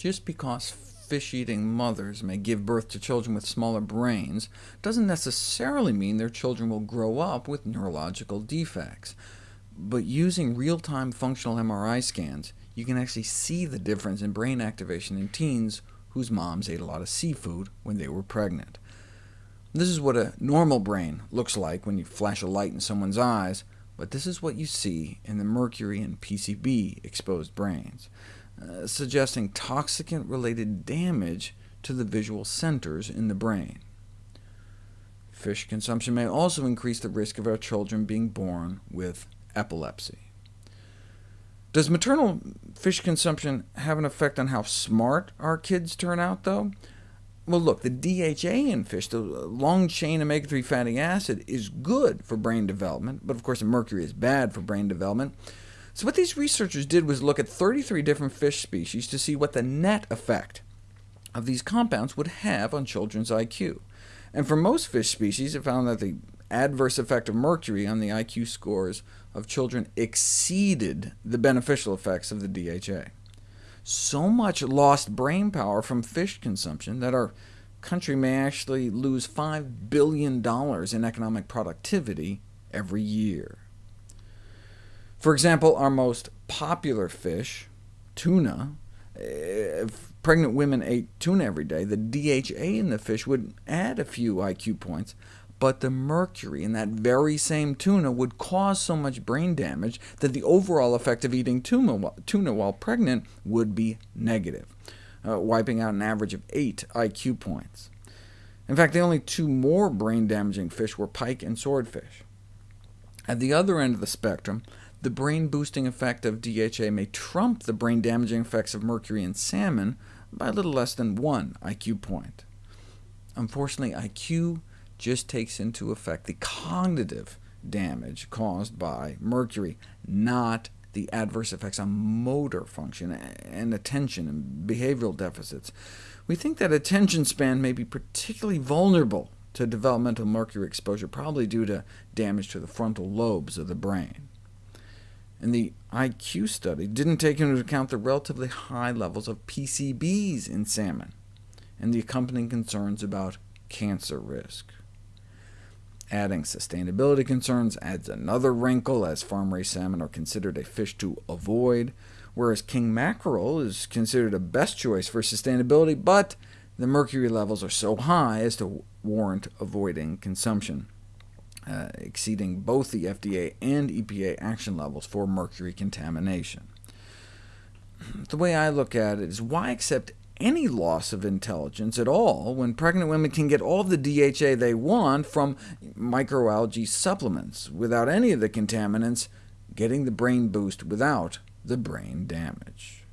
Just because fish-eating mothers may give birth to children with smaller brains doesn't necessarily mean their children will grow up with neurological defects. But using real-time functional MRI scans, you can actually see the difference in brain activation in teens whose moms ate a lot of seafood when they were pregnant. This is what a normal brain looks like when you flash a light in someone's eyes, but this is what you see in the mercury and PCB-exposed brains. Uh, suggesting toxicant-related damage to the visual centers in the brain. Fish consumption may also increase the risk of our children being born with epilepsy. Does maternal fish consumption have an effect on how smart our kids turn out, though? Well, look, the DHA in fish, the long-chain omega-3 fatty acid, is good for brain development, but of course mercury is bad for brain development. So what these researchers did was look at 33 different fish species to see what the net effect of these compounds would have on children's IQ. And for most fish species, it found that the adverse effect of mercury on the IQ scores of children exceeded the beneficial effects of the DHA. So much lost brain power from fish consumption that our country may actually lose $5 billion in economic productivity every year. For example, our most popular fish, tuna, if pregnant women ate tuna every day, the DHA in the fish would add a few IQ points, but the mercury in that very same tuna would cause so much brain damage that the overall effect of eating tuna, tuna while pregnant would be negative, uh, wiping out an average of 8 IQ points. In fact, the only two more brain-damaging fish were pike and swordfish. At the other end of the spectrum, the brain-boosting effect of DHA may trump the brain-damaging effects of mercury in salmon by a little less than 1 IQ point. Unfortunately, IQ just takes into effect the cognitive damage caused by mercury, not the adverse effects on motor function and attention and behavioral deficits. We think that attention span may be particularly vulnerable to developmental mercury exposure, probably due to damage to the frontal lobes of the brain and the IQ study didn't take into account the relatively high levels of PCBs in salmon, and the accompanying concerns about cancer risk. Adding sustainability concerns adds another wrinkle, as farm-raised salmon are considered a fish to avoid, whereas king mackerel is considered a best choice for sustainability, but the mercury levels are so high as to warrant avoiding consumption. Uh, exceeding both the FDA and EPA action levels for mercury contamination. The way I look at it is, why accept any loss of intelligence at all when pregnant women can get all the DHA they want from microalgae supplements, without any of the contaminants, getting the brain boost without the brain damage?